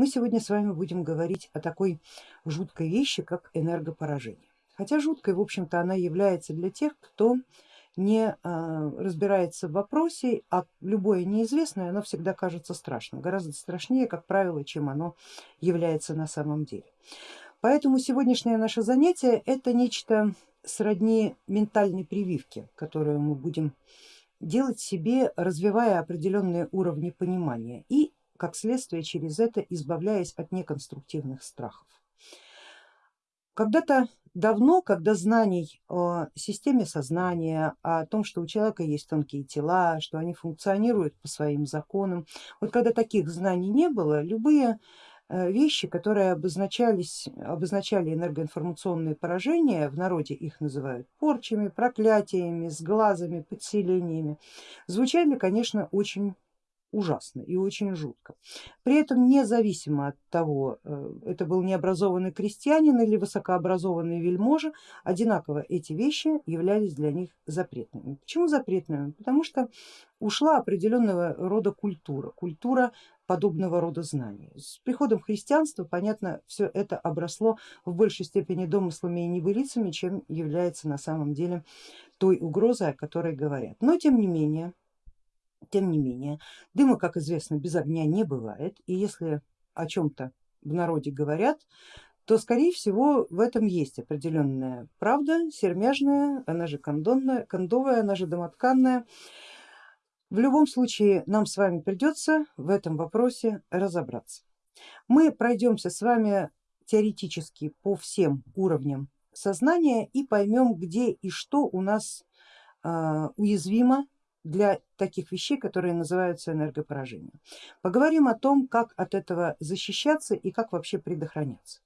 Мы сегодня с вами будем говорить о такой жуткой вещи, как энергопоражение. Хотя жуткой, в общем-то, она является для тех, кто не а, разбирается в вопросе, а любое неизвестное, оно всегда кажется страшным, гораздо страшнее, как правило, чем оно является на самом деле. Поэтому сегодняшнее наше занятие это нечто сродни ментальной прививки, которую мы будем делать себе, развивая определенные уровни понимания и как следствие через это избавляясь от неконструктивных страхов. Когда-то давно, когда знаний о системе сознания, о том, что у человека есть тонкие тела, что они функционируют по своим законам, вот когда таких знаний не было, любые э, вещи, которые обозначались, обозначали энергоинформационные поражения, в народе их называют порчами, проклятиями, сглазами, подселениями, звучали, конечно, очень ужасно и очень жутко. При этом независимо от того, э, это был необразованный крестьянин или высокообразованный вельможа, одинаково эти вещи являлись для них запретными. Почему запретными? Потому что ушла определенного рода культура, культура подобного рода знаний. С приходом христианства, понятно, все это обросло в большей степени домыслами и небылицами, чем является на самом деле той угрозой, о которой говорят. Но тем не менее, тем не менее, дыма, как известно, без огня не бывает, и если о чем-то в народе говорят, то скорее всего в этом есть определенная правда, сермяжная, она же кондонная, кондовая, она же домотканная. В любом случае нам с вами придется в этом вопросе разобраться. Мы пройдемся с вами теоретически по всем уровням сознания и поймем, где и что у нас а, уязвимо для таких вещей, которые называются энергопоражением. Поговорим о том, как от этого защищаться и как вообще предохраняться.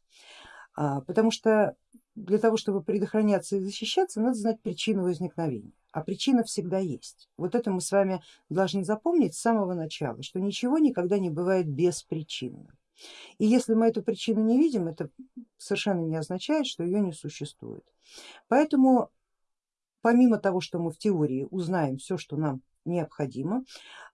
А, потому что для того, чтобы предохраняться и защищаться, надо знать причину возникновения. А причина всегда есть. Вот это мы с вами должны запомнить с самого начала, что ничего никогда не бывает беспричинно. И если мы эту причину не видим, это совершенно не означает, что ее не существует. Поэтому помимо того, что мы в теории узнаем все, что нам необходимо,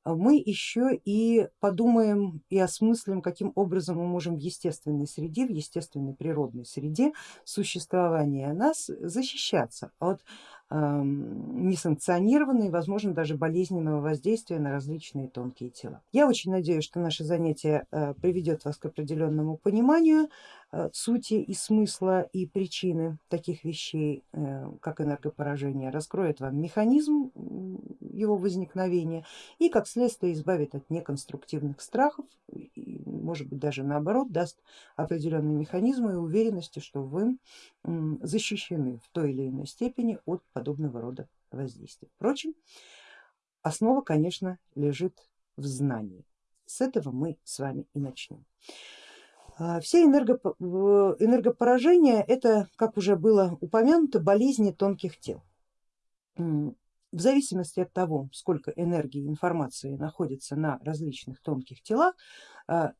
мы еще и подумаем и осмыслим, каким образом мы можем в естественной среде, в естественной природной среде существования нас защищаться от несанкционированного возможно даже болезненного воздействия на различные тонкие тела. Я очень надеюсь, что наше занятие э, приведет вас к определенному пониманию э, сути и смысла и причины таких вещей, э, как энергопоражение, раскроет вам механизм его возникновения и как следствие избавит от неконструктивных страхов, может быть даже наоборот даст определенные механизмы и уверенности, что вы защищены в той или иной степени от подобного рода воздействия. Впрочем, основа, конечно, лежит в знании. С этого мы с вами и начнем. А, все энергопоражения это, как уже было упомянуто, болезни тонких тел. В зависимости от того, сколько энергии и информации находится на различных тонких телах, а,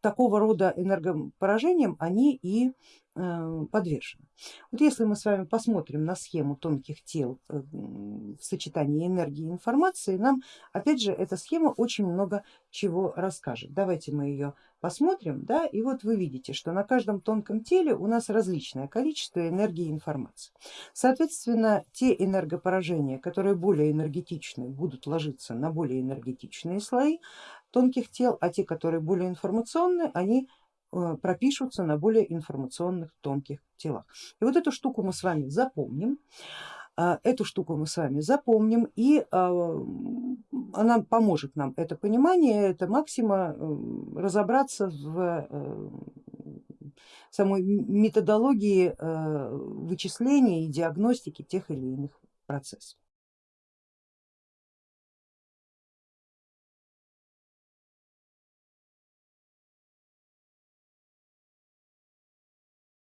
такого рода энергопоражениям они и э, подвержены. Вот если мы с вами посмотрим на схему тонких тел э, в сочетании энергии и информации, нам опять же эта схема очень много чего расскажет. Давайте мы ее посмотрим, да, и вот вы видите, что на каждом тонком теле у нас различное количество энергии и информации. Соответственно, те энергопоражения, которые более энергетичны, будут ложиться на более энергетичные слои, тонких тел, а те, которые более информационные, они э, пропишутся на более информационных тонких телах. И вот эту штуку мы с вами запомним, а, эту штуку мы с вами запомним и а, она поможет нам это понимание, это максима э, разобраться в э, самой методологии вычисления и диагностики тех или иных процессов.